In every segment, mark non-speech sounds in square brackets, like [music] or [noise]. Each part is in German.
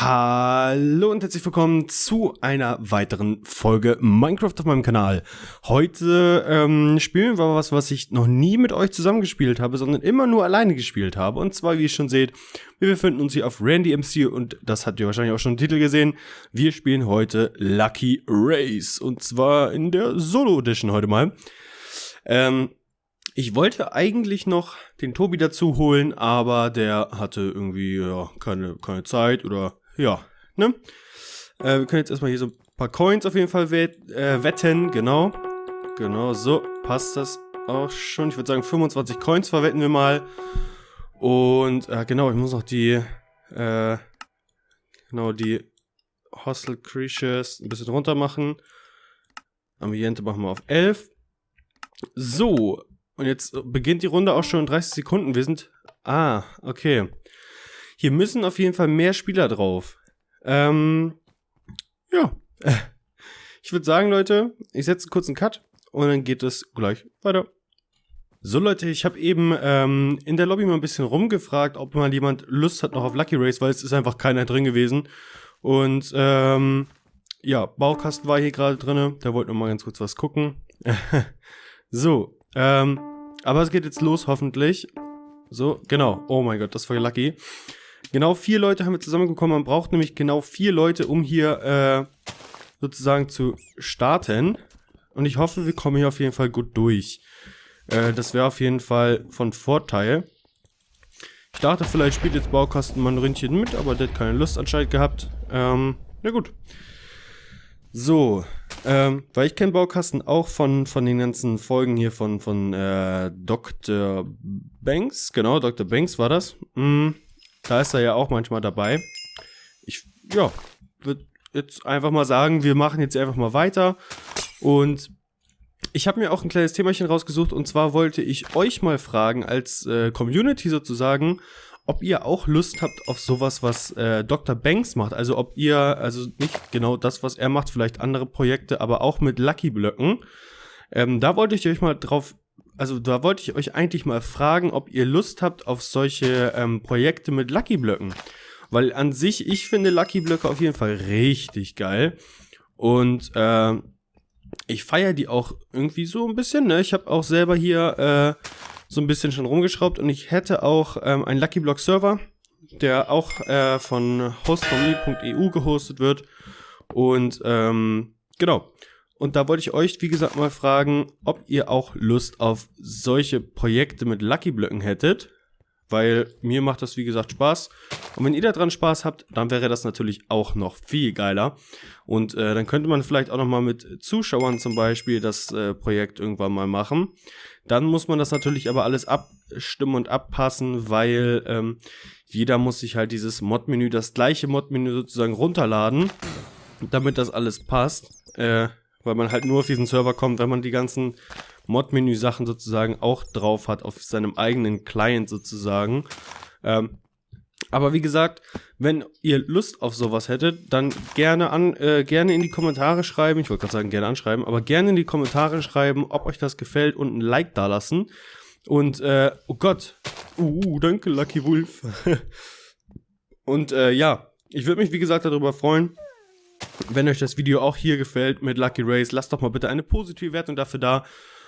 Hallo und herzlich willkommen zu einer weiteren Folge Minecraft auf meinem Kanal. Heute ähm, spielen wir was, was ich noch nie mit euch zusammengespielt habe, sondern immer nur alleine gespielt habe. Und zwar, wie ihr schon seht, wir befinden uns hier auf Randy MC und das habt ihr wahrscheinlich auch schon im Titel gesehen. Wir spielen heute Lucky Race und zwar in der Solo Edition heute mal. Ähm, ich wollte eigentlich noch den Tobi dazu holen, aber der hatte irgendwie ja, keine, keine Zeit oder ja, ne? Äh, wir können jetzt erstmal hier so ein paar Coins auf jeden Fall wett, äh, wetten, genau. Genau, so passt das auch schon. Ich würde sagen 25 Coins verwetten wir mal. Und äh, genau, ich muss noch die, äh, genau, die Hostel Creatures ein bisschen runter machen. Ambiente machen wir auf 11. So, und jetzt beginnt die Runde auch schon in 30 Sekunden. Wir sind... Ah, okay. Hier müssen auf jeden Fall mehr Spieler drauf. Ähm, ja. [laughs] Ich würde sagen, Leute, ich setze einen Cut und dann geht es gleich weiter. So Leute, ich habe eben ähm, in der Lobby mal ein bisschen rumgefragt, ob mal jemand Lust hat noch auf Lucky Race, weil es ist einfach keiner drin gewesen. Und ähm, ja, Baukasten war hier gerade drin, der wollte noch mal ganz kurz was gucken. [laughs] so, ähm, aber es geht jetzt los, hoffentlich. So, genau. Oh mein Gott, das war lucky. Genau vier Leute haben wir zusammengekommen. Man braucht nämlich genau vier Leute, um hier äh, sozusagen zu starten. Und ich hoffe, wir kommen hier auf jeden Fall gut durch. Äh, das wäre auf jeden Fall von Vorteil. Ich dachte, vielleicht spielt jetzt Baukasten Rindchen mit, aber der hat keine Lust anscheinend gehabt. Ähm, na gut. So, ähm, weil ich kenne Baukasten auch von, von den ganzen Folgen hier von, von äh, Dr. Banks. Genau, Dr. Banks war das. Mm, da ist er ja auch manchmal dabei. Ich, ja, würde jetzt einfach mal sagen, wir machen jetzt einfach mal weiter. Und ich habe mir auch ein kleines Themachen rausgesucht. Und zwar wollte ich euch mal fragen, als äh, Community sozusagen, ob ihr auch Lust habt auf sowas, was äh, Dr. Banks macht. Also ob ihr, also nicht genau das, was er macht, vielleicht andere Projekte, aber auch mit Lucky Blöcken. Ähm, da wollte ich euch mal drauf, also da wollte ich euch eigentlich mal fragen, ob ihr Lust habt auf solche ähm, Projekte mit Lucky Blöcken. Weil an sich, ich finde Lucky Blöcke auf jeden Fall richtig geil. Und äh, ich feiere die auch irgendwie so ein bisschen. Ne? Ich habe auch selber hier äh, so ein bisschen schon rumgeschraubt und ich hätte auch ähm, einen Lucky Block Server, der auch äh, von hostforme.eu gehostet wird. Und ähm, genau. Und da wollte ich euch, wie gesagt, mal fragen, ob ihr auch Lust auf solche Projekte mit Lucky Blöcken hättet. Weil mir macht das, wie gesagt, Spaß. Und wenn ihr daran Spaß habt, dann wäre das natürlich auch noch viel geiler. Und äh, dann könnte man vielleicht auch nochmal mit Zuschauern zum Beispiel das äh, Projekt irgendwann mal machen. Dann muss man das natürlich aber alles abstimmen und abpassen, weil ähm, jeder muss sich halt dieses Mod-Menü, das gleiche Mod-Menü sozusagen runterladen, damit das alles passt. Äh, weil man halt nur auf diesen Server kommt, wenn man die ganzen Mod-Menü-Sachen sozusagen auch drauf hat, auf seinem eigenen Client sozusagen. Ähm, aber wie gesagt, wenn ihr Lust auf sowas hättet, dann gerne an, äh, gerne in die Kommentare schreiben. Ich wollte gerade sagen, gerne anschreiben, aber gerne in die Kommentare schreiben, ob euch das gefällt und ein Like da lassen. Und, äh, oh Gott. Uh, danke, Lucky Wolf. [laughs] und, äh, ja, ich würde mich, wie gesagt, darüber freuen. Wenn euch das Video auch hier gefällt mit Lucky Race, lasst doch mal bitte eine positive Wertung dafür da.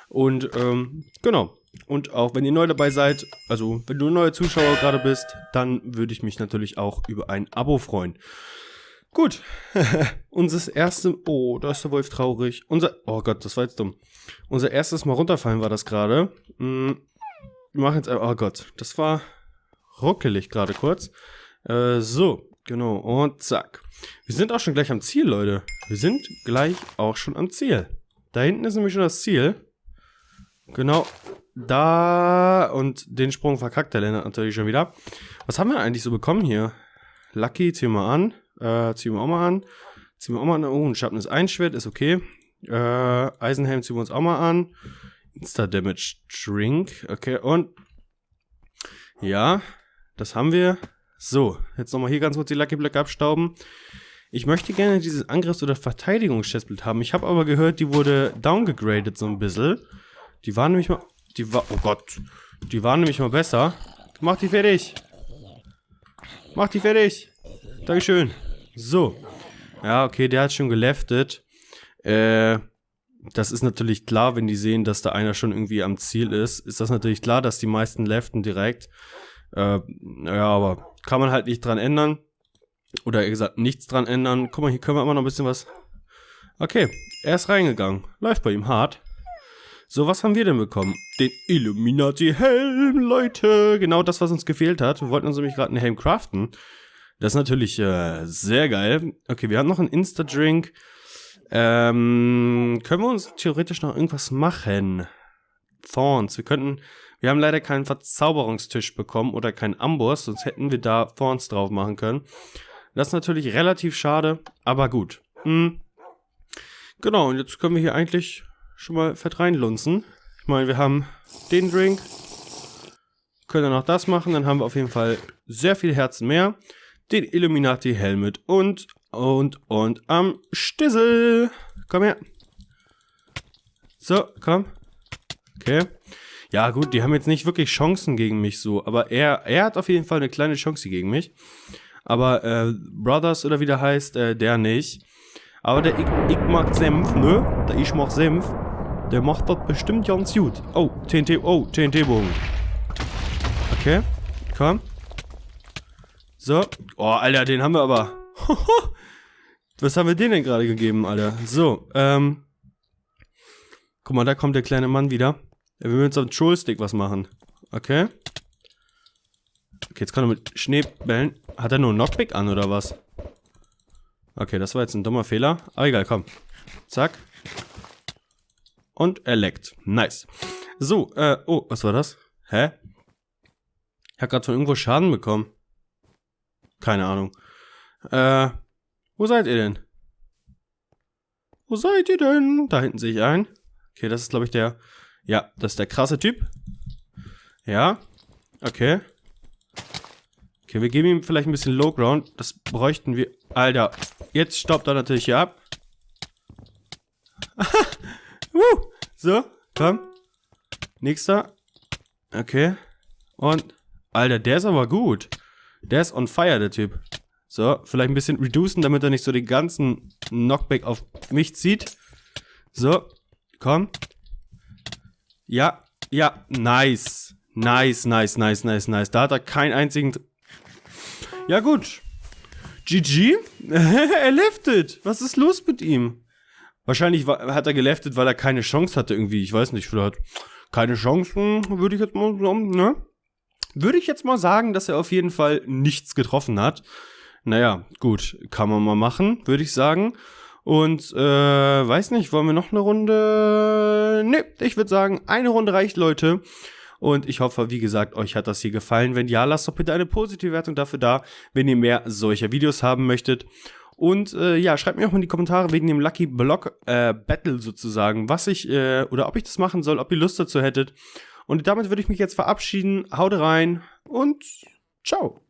Und ähm, genau. Und auch wenn ihr neu dabei seid, also wenn du ein neuer Zuschauer gerade bist, dann würde ich mich natürlich auch über ein Abo freuen. Gut. [laughs] Unser erstes. Oh, da ist der Wolf traurig. Unser. Oh Gott, das war jetzt dumm. Unser erstes Mal runterfallen war das gerade. Hm, wir machen jetzt. Oh Gott, das war ruckelig gerade kurz. Äh, so, genau. Und zack. Wir sind auch schon gleich am Ziel, Leute. Wir sind gleich auch schon am Ziel. Da hinten ist nämlich schon das Ziel. Genau. Da. Und den Sprung verkackt der Lennart natürlich schon wieder. Was haben wir eigentlich so bekommen hier? Lucky, ziehen wir an. Äh, ziehen wir auch mal an. Ziehen wir auch mal an. Oh, ein Schatten Einschwert, ist okay. Äh, Eisenhelm ziehen wir uns auch mal an. Insta-Damage Drink. Okay, und. Ja, das haben wir. So, jetzt nochmal hier ganz kurz die Lucky Blöcke abstauben. Ich möchte gerne dieses Angriffs- oder Verteidigungschestbild haben. Ich habe aber gehört, die wurde downgegradet so ein bisschen. Die waren nämlich mal... Die war... Oh Gott. Die waren nämlich mal besser. Mach die fertig. Mach die fertig. Dankeschön. So. Ja, okay, der hat schon geleftet. Äh, das ist natürlich klar, wenn die sehen, dass da einer schon irgendwie am Ziel ist, ist das natürlich klar, dass die meisten leften direkt. Äh, ja, aber kann man halt nicht dran ändern. Oder eher gesagt, nichts dran ändern. Guck mal, hier können wir immer noch ein bisschen was... Okay, er ist reingegangen. Läuft bei ihm hart. So, was haben wir denn bekommen? Den Illuminati-Helm, Leute. Genau das, was uns gefehlt hat. Wir wollten uns nämlich gerade einen Helm craften. Das ist natürlich äh, sehr geil. Okay, wir haben noch einen Insta-Drink. Ähm, können wir uns theoretisch noch irgendwas machen? Thorns. Wir könnten... Wir haben leider keinen Verzauberungstisch bekommen oder keinen Amboss, sonst hätten wir da Thorns drauf machen können. Das ist natürlich relativ schade, aber gut. Hm. Genau, und jetzt können wir hier eigentlich schon mal fett reinlunzen. Ich meine, wir haben den Drink. Können dann noch das machen, dann haben wir auf jeden Fall sehr viel Herzen mehr. Den Illuminati Helmet und, und, und am Stissel. Komm her. So, komm. Okay. Ja, gut, die haben jetzt nicht wirklich Chancen gegen mich so, aber er, er hat auf jeden Fall eine kleine Chance gegen mich. Aber äh, Brothers oder wie der heißt, äh, der nicht. Aber der ich, ich mag Senf, ne? Der ich mag Senf. Der macht das bestimmt ganz gut. Oh, TNT, oh, TNT-Bogen. Okay, komm. So. Oh, Alter, den haben wir aber. [laughs] Was haben wir denen denn gerade gegeben, Alter? So, ähm. Guck mal, da kommt der kleine Mann wieder. Will mit so einem Trollstick was machen. Okay. Okay, jetzt kann er mit Schneebällen. Hat er nur Knockback an oder was? Okay, das war jetzt ein dummer Fehler. Aber egal, komm. Zack. Und er leckt. Nice. So, äh, oh, was war das? Hä? Ich hab grad von irgendwo Schaden bekommen. Keine Ahnung. Äh, wo seid ihr denn? Wo seid ihr denn? Da hinten sehe ich einen. Okay, das ist, glaube ich, der... Ja, das ist der krasse Typ. Ja. Okay. Okay, wir geben ihm vielleicht ein bisschen Low Ground. Das bräuchten wir. Alter, jetzt stoppt er natürlich hier ab. [laughs] uh, so, komm. Nächster. Okay. Und, Alter, der ist aber gut. Der ist on fire, der Typ. So, vielleicht ein bisschen reducen, damit er nicht so den ganzen Knockback auf mich zieht. So, komm. Ja, ja, nice. Nice, nice, nice, nice, nice. Da hat er keinen einzigen ja gut. GG? [laughs] er leftet. Was ist los mit ihm? Wahrscheinlich hat er geleftet, weil er keine Chance hatte irgendwie. Ich weiß nicht, vielleicht keine Chancen, würde ich jetzt mal sagen, ne? Würde ich jetzt mal sagen, dass er auf jeden Fall nichts getroffen hat. Naja, gut, kann man mal machen, würde ich sagen. Und, äh, weiß nicht, wollen wir noch eine Runde? Ne, ich würde sagen, eine Runde reicht, Leute. Und ich hoffe, wie gesagt, euch hat das hier gefallen. Wenn ja, lasst doch bitte eine positive Wertung dafür da, wenn ihr mehr solcher Videos haben möchtet. Und äh, ja, schreibt mir auch mal in die Kommentare wegen dem Lucky Block äh, Battle sozusagen, was ich äh, oder ob ich das machen soll, ob ihr Lust dazu hättet. Und damit würde ich mich jetzt verabschieden. Haut rein und ciao.